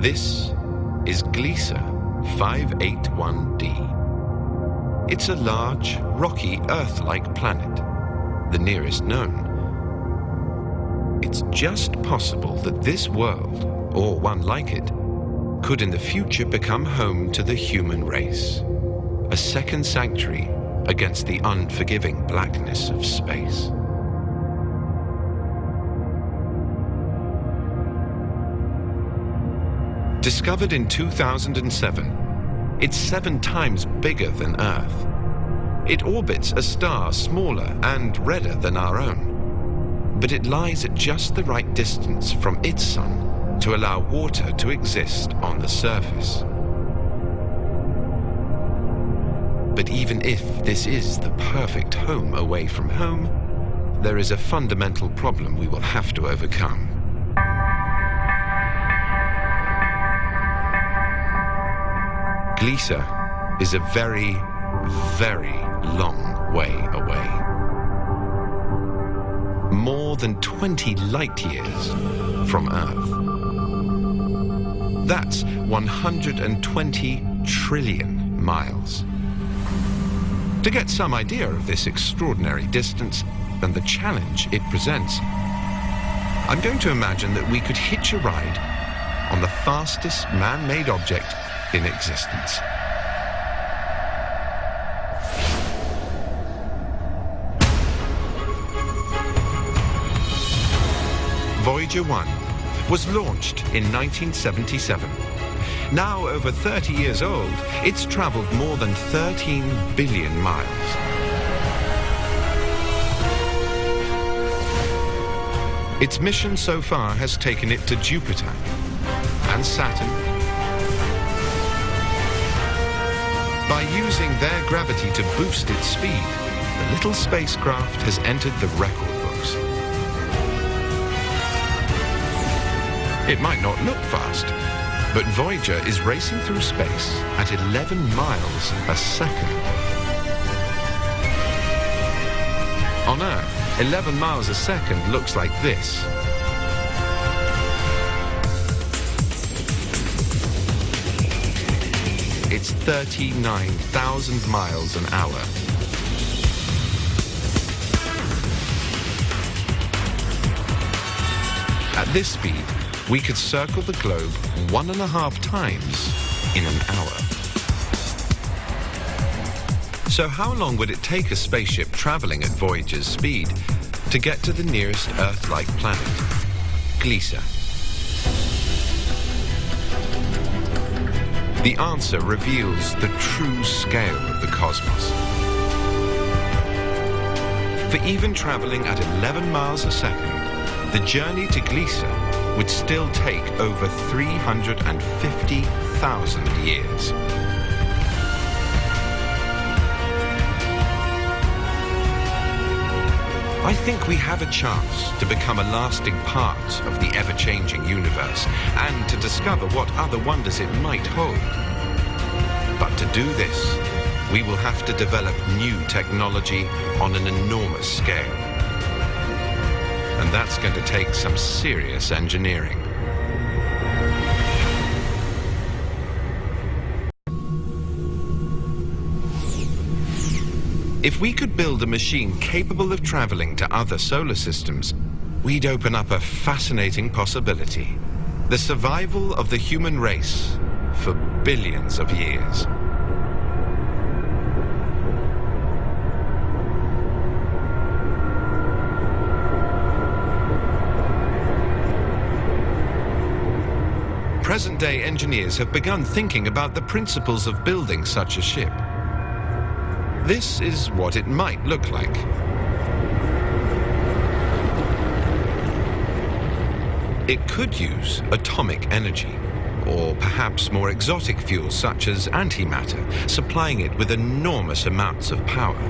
This is Gliese 581d. It's a large, rocky, Earth-like planet, the nearest known. It's just possible that this world, or one like it, could in the future become home to the human race, a second sanctuary against the unforgiving blackness of space. Discovered in 2007, it's seven times bigger than Earth. It orbits a star smaller and redder than our own, but it lies at just the right distance from its sun to allow water to exist on the surface. But even if this is the perfect home away from home, there is a fundamental problem we will have to overcome. Gliese is a very, very long way away. More than 20 light years from Earth. That's 120 trillion miles. To get some idea of this extraordinary distance and the challenge it presents, I'm going to imagine that we could hitch a ride on the fastest man-made object in existence. Voyager 1 was launched in 1977. Now over 30 years old, it's traveled more than 13 billion miles. Its mission so far has taken it to Jupiter and Saturn. By using their gravity to boost its speed, the little spacecraft has entered the record books. It might not look fast, but Voyager is racing through space at 11 miles a second. On Earth, 11 miles a second looks like this. It's 39,000 miles an hour. At this speed, we could circle the globe one and a half times in an hour. So how long would it take a spaceship traveling at Voyager's speed to get to the nearest Earth-like planet, Gliese? The answer reveals the true scale of the cosmos. For even traveling at 11 miles a second, the journey to Gliese would still take over 350,000 years. I think we have a chance to become a lasting part of the ever-changing universe and to discover what other wonders it might hold. But to do this, we will have to develop new technology on an enormous scale. And that's going to take some serious engineering. If we could build a machine capable of traveling to other solar systems, we'd open up a fascinating possibility. The survival of the human race for billions of years. Present-day engineers have begun thinking about the principles of building such a ship. This is what it might look like. It could use atomic energy, or perhaps more exotic fuels such as antimatter, supplying it with enormous amounts of power.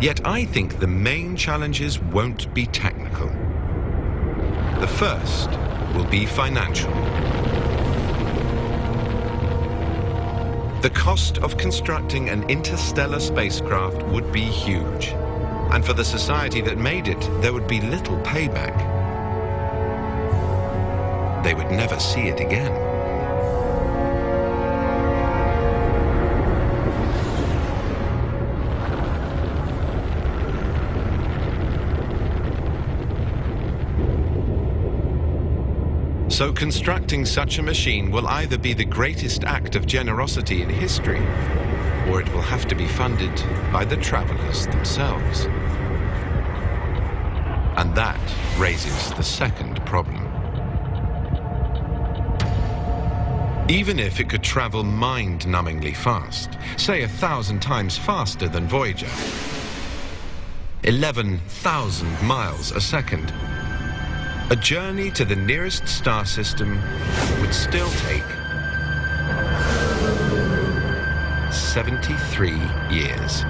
Yet I think the main challenges won't be technical. The first will be financial. The cost of constructing an interstellar spacecraft would be huge. And for the society that made it, there would be little payback. they would never see it again. So constructing such a machine will either be the greatest act of generosity in history, or it will have to be funded by the travelers themselves. And that raises the second problem. Even if it could travel mind-numbingly fast, say a thousand times faster than Voyager, 11,000 miles a second, a journey to the nearest star system would still take 73 years.